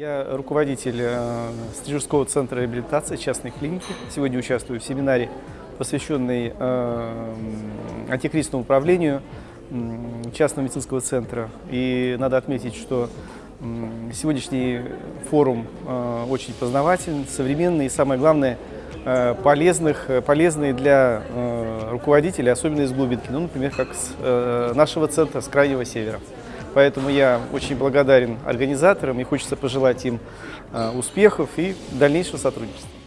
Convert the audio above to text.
Я руководитель э, Стрижевского центра реабилитации частной клиники. Сегодня участвую в семинаре, посвященный э, антикризисному управлению частного медицинского центра. И надо отметить, что сегодняшний форум э, очень познавательный, современный и, самое главное, полезных, полезный для руководителей, особенно из глубинки, ну, например, как с нашего центра, с Крайнего Севера. Поэтому я очень благодарен организаторам и хочется пожелать им э, успехов и дальнейшего сотрудничества.